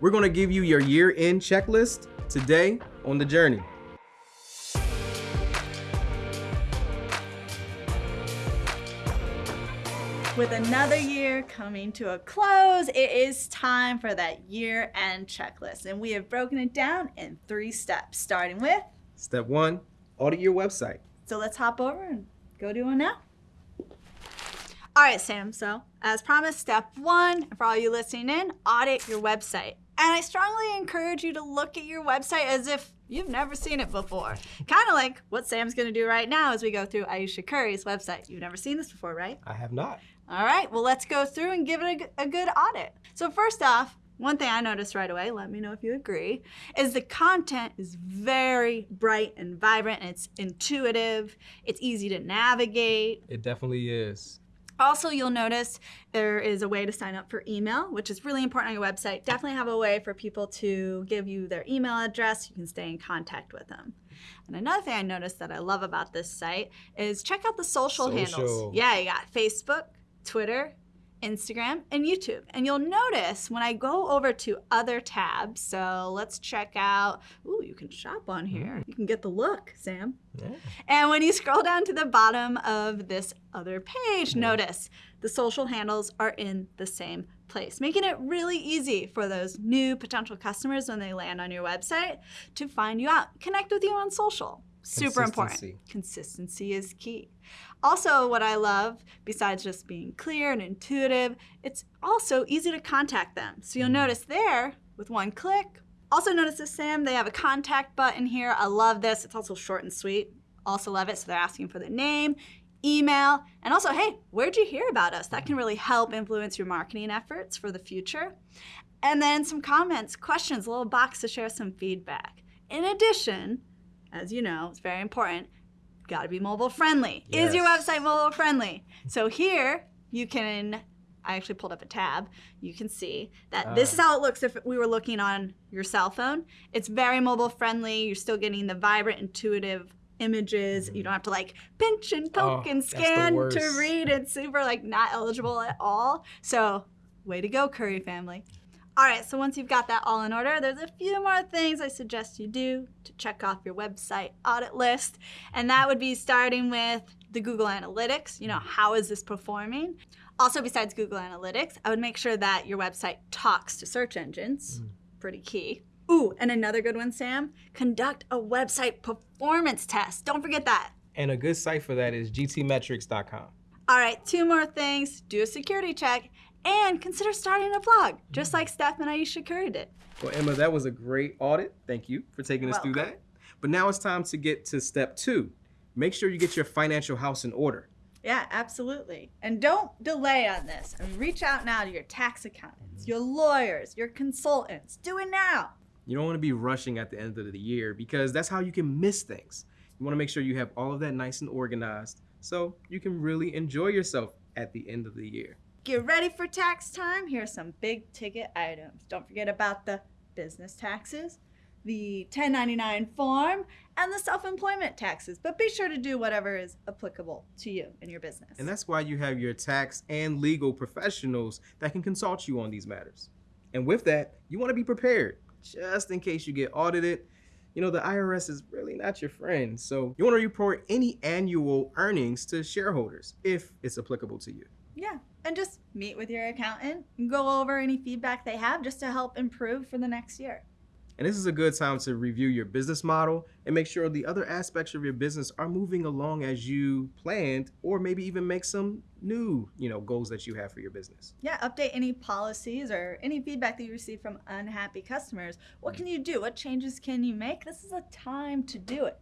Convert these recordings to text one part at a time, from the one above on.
We're gonna give you your year-end checklist today on the journey. With another year coming to a close, it is time for that year end checklist. And we have broken it down in three steps, starting with. Step one, audit your website. So let's hop over and go do one now. All right, Sam. So, as promised, step one for all you listening in, audit your website. And I strongly encourage you to look at your website as if you've never seen it before. Kind of like what Sam's going to do right now as we go through Ayesha Curry's website. You've never seen this before, right? I have not. All right, well, let's go through and give it a, a, good audit. So first off, one thing I noticed right away, let me know if you agree, is the content is very bright and vibrant and it's intuitive. It's easy to navigate. It definitely is. Also, you'll notice there is a way to sign up for email, which is really important on your website. Definitely have a way for people to give you their email address. You can stay in contact with them. And another thing I noticed that I love about this site is check out the social, social. handles. Yeah, you got Facebook, Twitter, Instagram, and YouTube. And you'll notice when I go over to other tabs, so let's check out, ooh, you can shop on here. Mm. You can get the look, Sam. Yeah. And when you scroll down to the bottom of this other page, mm. notice the social handles are in the same place, making it really easy for those new potential customers when they land on your website to find you out, connect with you on social. Super important. Consistency is key. Also, what I love, besides just being clear and intuitive, it's also easy to contact them. So you'll mm. notice there, with one click, also notice this, Sam, they have a contact button here. I love this. It's also short and sweet. Also love it. So they're asking for the name, email, and also, hey, where'd you hear about us? That can really help influence your marketing efforts for the future. And then some comments, questions, a little box to share some feedback. In addition, as you know, it's very important, got to be mobile friendly. Yes. Is your website mobile friendly? So here you can, I actually pulled up a tab. You can see that uh. this is how it looks if we were looking on your cell phone. It's very mobile friendly. You're still getting the vibrant, intuitive images. Mm. You don't have to like pinch and poke oh, and scan to read. It's super like not eligible at all. So way to go, Curry family. All right, so once you've got that all in order, there's a few more things I suggest you do to check off your website audit list. And that would be starting with the Google Analytics. You know, how is this performing? Also, besides Google Analytics, I would make sure that your website talks to search engines. Mm. Pretty key. Ooh, and another good one, Sam, conduct a website performance test. Don't forget that. And a good site for that is gtmetrix.com. All right, two more things. Do a security check and consider starting a vlog, just like Steph and Ayesha Curry did. Well, Emma, that was a great audit. Thank you for taking You're us welcome. through that. But now it's time to get to step two. Make sure you get your financial house in order. Yeah, absolutely. And don't delay on this. I mean, reach out now to your tax accountants, your lawyers, your consultants. Do it now. You don't want to be rushing at the end of the year because that's how you can miss things. You want to make sure you have all of that nice and organized so you can really enjoy yourself at the end of the year. Get ready for tax time. Here are some big ticket items. Don't forget about the business taxes, the 1099 form, and the self-employment taxes. But be sure to do whatever is applicable to you and your business. And that's why you have your tax and legal professionals that can consult you on these matters. And with that, you want to be prepared just in case you get audited. You know, the IRS is really not your friend. So you want to report any annual earnings to shareholders if it's applicable to you. Yeah, and just meet with your accountant and go over any feedback they have just to help improve for the next year. And this is a good time to review your business model and make sure the other aspects of your business are moving along as you planned or maybe even make some new, you know, goals that you have for your business. Yeah, update any policies or any feedback that you receive from unhappy customers. What can you do? What changes can you make? This is a time to do it.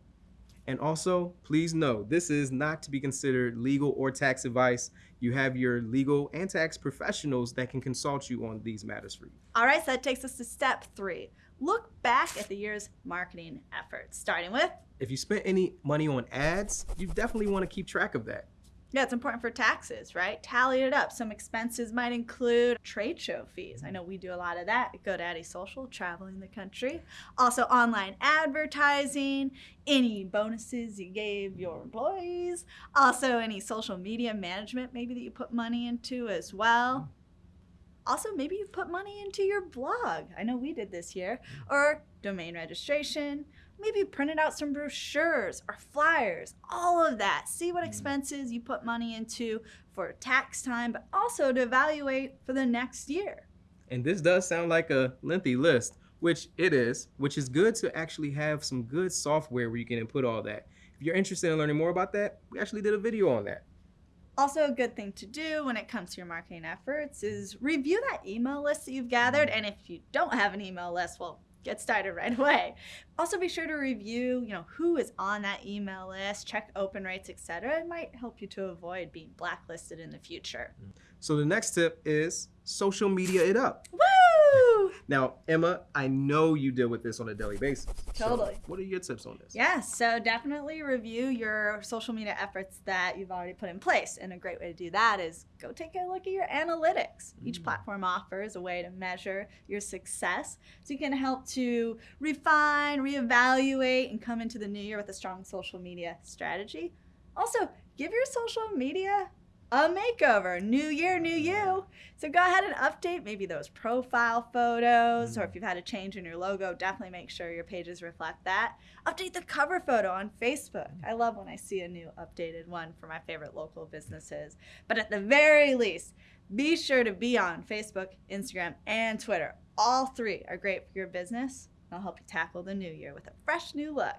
And also, please know, this is not to be considered legal or tax advice. You have your legal and tax professionals that can consult you on these matters for you. All right, so that takes us to step three. Look back at the year's marketing efforts, starting with if you spent any money on ads, you definitely want to keep track of that. Yeah, it's important for taxes, right? Tally it up. Some expenses might include trade show fees. I know we do a lot of that at GoDaddy Social, traveling the country. Also, online advertising, any bonuses you gave your employees. Also, any social media management maybe that you put money into as well. Mm-hmm. Also, maybe you've put money into your blog. I know we did this year. Or domain registration. Maybe printed out some brochures or flyers. All of that. See what hmm. expenses you put money into for tax time, but also to evaluate for the next year. And this does sound like a lengthy list, which it is, which is good to actually have some good software where you can input all that. If you're interested in learning more about that, we actually did a video on that. Also, a good thing to do when it comes to your marketing efforts is review that email list that you've gathered. Hmm. And if you don't have an email list, well, get started right away. Also, be sure to review, you know, who is on that email list, check open rates, etc. It might help you to avoid being blacklisted in the future. So the next tip is social media it up. Woo! Now, Emma, I know you deal with this on a daily basis. So Totally. what are your tips on this? Yeah, so definitely review your social media efforts that you've already put in place. And a great way to do that is go take a look at your analytics. Each Mm. platform offers a way to measure your success. So you can help to refine, reevaluate, and come into the new year with a strong social media strategy. Also, give your social media a makeover. New year, new you. So go ahead and update maybe those profile photos, or if mm-hmm. you've had a change in your logo, definitely make sure your pages reflect that. Update the cover photo on Facebook. Mm-hmm. I love when I see a new updated one for my favorite local businesses. But at the very least, be sure to be on Facebook, Instagram, and Twitter. All three are great for your business. They'll help you tackle the new year with a fresh new look.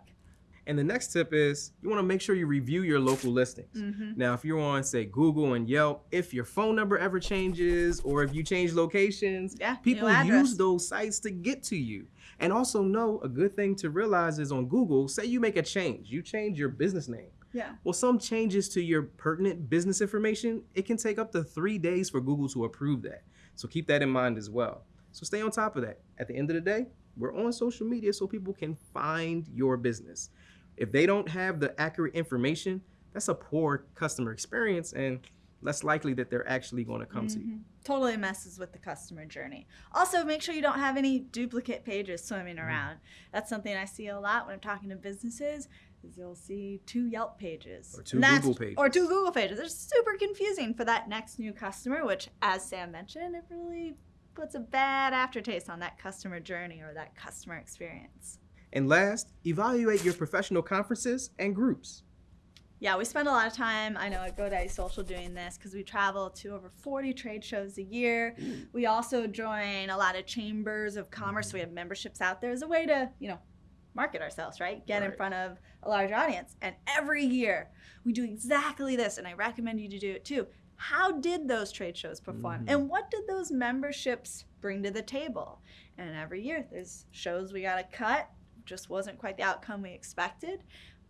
And the next tip is you want to make sure you review your local listings. Mhm. Now, if you're on, say, Google and Yelp, if your phone number ever changes or if you change locations, Yeah, people use those sites to get to you. And also know a good thing to realize is on Google, say you make a change, you change your business name. Yeah. Well, some changes to your pertinent business information, it can take up to three days for Google to approve that. So keep that in mind as well. So stay on top of that. At the end of the day, we're on social media so people can find your business. If they don't have the accurate information, that's a poor customer experience and less likely that they're actually going to come to you. Mhm. Totally messes with the customer journey. Also, make sure you don't have any duplicate pages swimming Mm-hmm. around. That's something I see a lot when I'm talking to businesses. Is you'll see two Yelp pages Or two Google pages. or two Google pages. They're super confusing for that next new customer. Which, as Sam mentioned, it really puts a bad aftertaste on that customer journey or that customer experience. And last, evaluate your professional conferences and groups. Yeah, we spend a lot of time, I know, at GoDaddy Social doing this because we travel to over 40 trade shows a year. We also join a lot of chambers of commerce. So we have memberships out there as a way to, you know, market ourselves, right? Get in front of a large audience. And every year we do exactly this, and I recommend you to do it too. How did those trade shows perform? Mhm. And what did those memberships bring to the table? And every year there's shows we got to cut, just wasn't quite the outcome we expected.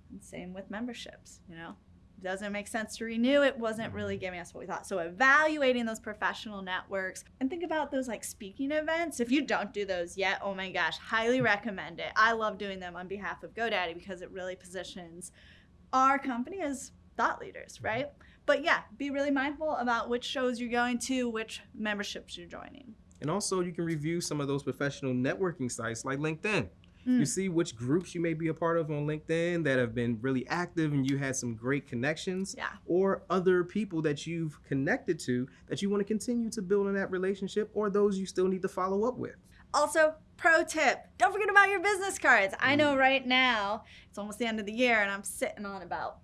And same with memberships, you know. Doesn't make sense to renew. It wasn't really mm-hmm. giving us what we thought. So evaluating those professional networks and think about those like speaking events. If you don't do those yet, oh my gosh, highly recommend it. I love doing them on behalf of GoDaddy because it really positions our company as thought leaders, mm-hmm. right? But yeah, be really mindful about which shows you're going to, which memberships you're joining. And also, you can review some of those professional networking sites like LinkedIn. Mm. You see which groups you may be a part of on LinkedIn that have been really active and you had some great connections, Yeah. or other people that you've connected to that you want to continue to build on that relationship, or those you still need to follow up with. Also, pro tip don't forget about your business cards. I know right now it's almost the end of the year and I'm sitting on about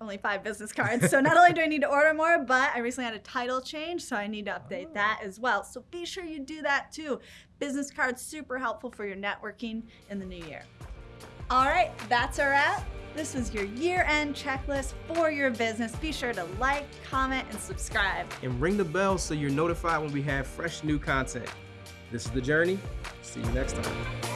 only five business cards. So not only do I need to order more, but I recently had a title change, so I need to update that oh. as well. So be sure you do that too. Business cards super helpful for your networking in the new year. All right, that's our wrap. This was your year-end checklist for your business. Be sure to like, comment, and subscribe. And ring the bell so you're notified when we have fresh new content. This is The Journey. See you next time.